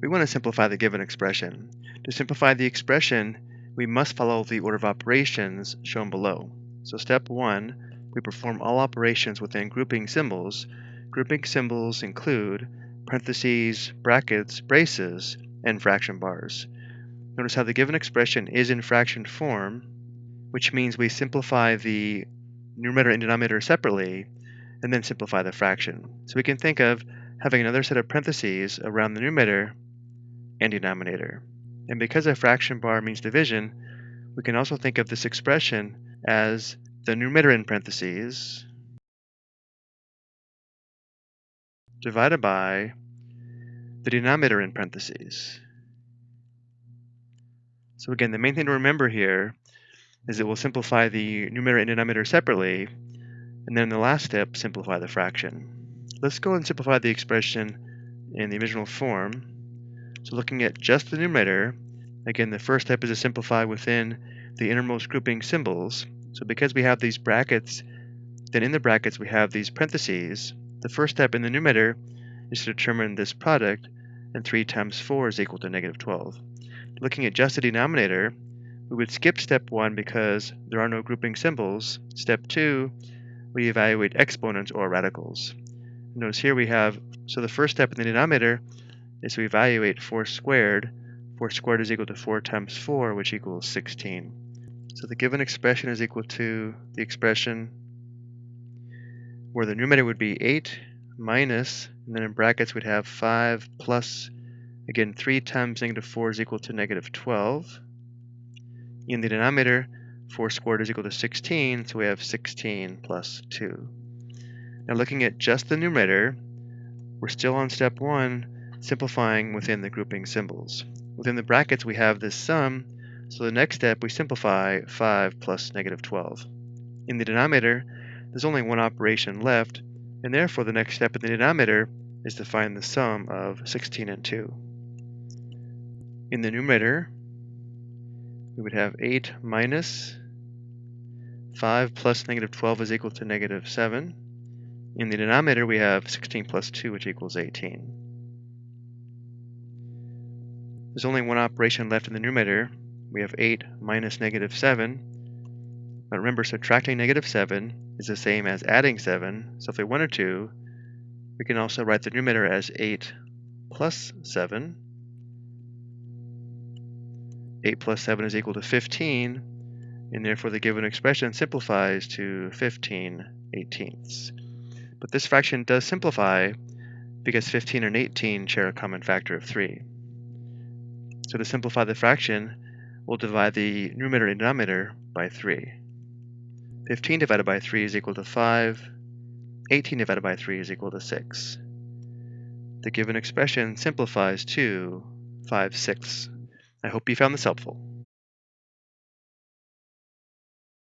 we want to simplify the given expression. To simplify the expression, we must follow the order of operations shown below. So step one, we perform all operations within grouping symbols. Grouping symbols include parentheses, brackets, braces, and fraction bars. Notice how the given expression is in fraction form, which means we simplify the numerator and denominator separately, and then simplify the fraction. So we can think of having another set of parentheses around the numerator and denominator. And because a fraction bar means division, we can also think of this expression as the numerator in parentheses divided by the denominator in parentheses. So again, the main thing to remember here is that we'll simplify the numerator and denominator separately, and then in the last step, simplify the fraction. Let's go and simplify the expression in the original form. So looking at just the numerator, again, the first step is to simplify within the innermost grouping symbols. So because we have these brackets, then in the brackets we have these parentheses. The first step in the numerator is to determine this product, and 3 times 4 is equal to negative 12. Looking at just the denominator, we would skip step 1 because there are no grouping symbols. Step 2, we evaluate exponents or radicals. Notice here we have, so the first step in the denominator is to evaluate 4 squared. 4 squared is equal to 4 times 4, which equals 16. So the given expression is equal to the expression where the numerator would be 8 minus, and then in brackets we'd have 5 plus, again 3 times negative 4 is equal to negative 12. In the denominator, 4 squared is equal to 16, so we have 16 plus 2. Now looking at just the numerator, we're still on step 1, simplifying within the grouping symbols. Within the brackets we have this sum, so the next step we simplify 5 plus negative 12. In the denominator, there's only one operation left, and therefore the next step in the denominator is to find the sum of 16 and 2. In the numerator, we would have 8 minus 5 plus negative 12 is equal to negative 7. In the denominator, we have 16 plus 2, which equals 18. There's only one operation left in the numerator. We have 8 minus negative 7. But remember, subtracting negative 7 is the same as adding 7. So if we wanted to, we can also write the numerator as 8 plus 7. 8 plus 7 is equal to 15, and therefore the given expression simplifies to 15 eighteenths. But this fraction does simplify because 15 and 18 share a common factor of 3. So to simplify the fraction, we'll divide the numerator and denominator by 3. 15 divided by 3 is equal to 5. 18 divided by 3 is equal to 6. The given expression simplifies to 5 sixths. I hope you found this helpful.